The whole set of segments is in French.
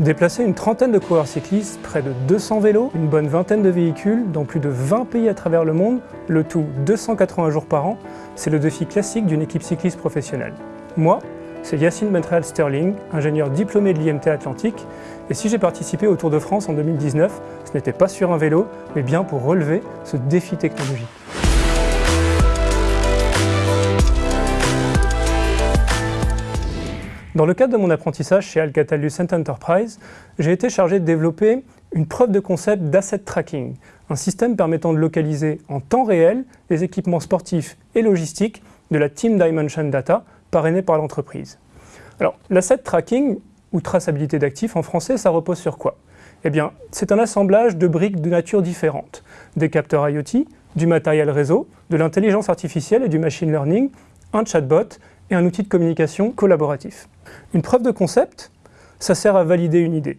Déplacer une trentaine de coureurs cyclistes, près de 200 vélos, une bonne vingtaine de véhicules dans plus de 20 pays à travers le monde, le tout 280 jours par an, c'est le défi classique d'une équipe cycliste professionnelle. Moi, c'est Yacine Bentrael Sterling, ingénieur diplômé de l'IMT Atlantique, et si j'ai participé au Tour de France en 2019, ce n'était pas sur un vélo, mais bien pour relever ce défi technologique. Dans le cadre de mon apprentissage chez Alcatel Lucent Enterprise, j'ai été chargé de développer une preuve de concept d'asset tracking, un système permettant de localiser en temps réel les équipements sportifs et logistiques de la Team Dimension Data parrainée par l'entreprise. Alors, l'asset tracking, ou traçabilité d'actifs en français, ça repose sur quoi? Eh bien, c'est un assemblage de briques de nature différente. Des capteurs IoT, du matériel réseau, de l'intelligence artificielle et du machine learning, un chatbot et un outil de communication collaboratif. Une preuve de concept, ça sert à valider une idée,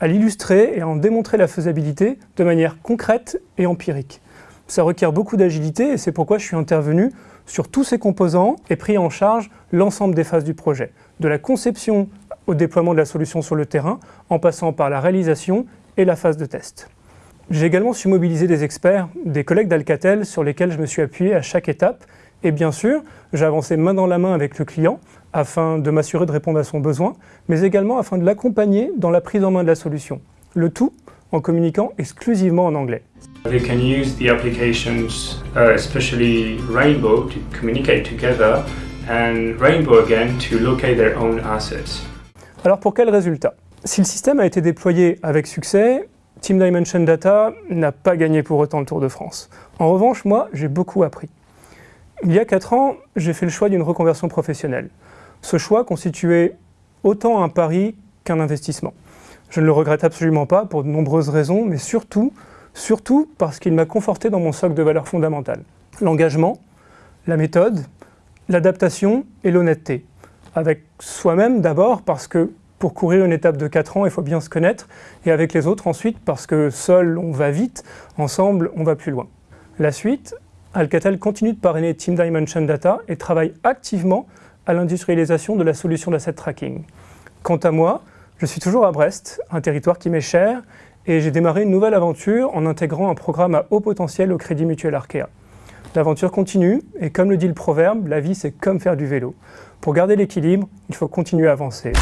à l'illustrer et à en démontrer la faisabilité de manière concrète et empirique. Ça requiert beaucoup d'agilité et c'est pourquoi je suis intervenu sur tous ces composants et pris en charge l'ensemble des phases du projet, de la conception au déploiement de la solution sur le terrain, en passant par la réalisation et la phase de test. J'ai également su mobiliser des experts, des collègues d'Alcatel sur lesquels je me suis appuyé à chaque étape et bien sûr, j'ai avancé main dans la main avec le client afin de m'assurer de répondre à son besoin, mais également afin de l'accompagner dans la prise en main de la solution. Le tout en communiquant exclusivement en anglais. We can use the applications, uh, especially Rainbow, to communicate together and Rainbow again to locate their own assets. Alors pour quel résultat? Si le système a été déployé avec succès, Team Dimension Data n'a pas gagné pour autant le Tour de France. En revanche, moi, j'ai beaucoup appris. Il y a 4 ans, j'ai fait le choix d'une reconversion professionnelle. Ce choix constituait autant un pari qu'un investissement. Je ne le regrette absolument pas pour de nombreuses raisons, mais surtout, surtout parce qu'il m'a conforté dans mon socle de valeurs fondamentales. L'engagement, la méthode, l'adaptation et l'honnêteté. Avec soi-même d'abord parce que pour courir une étape de 4 ans, il faut bien se connaître, et avec les autres ensuite parce que seul on va vite, ensemble on va plus loin. La suite, Alcatel continue de parrainer Team Dimension Data et travaille activement à l'industrialisation de la solution d'asset tracking. Quant à moi, je suis toujours à Brest, un territoire qui m'est cher, et j'ai démarré une nouvelle aventure en intégrant un programme à haut potentiel au Crédit Mutuel Arkea. L'aventure continue, et comme le dit le proverbe, la vie c'est comme faire du vélo. Pour garder l'équilibre, il faut continuer à avancer.